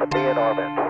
to be in orbit.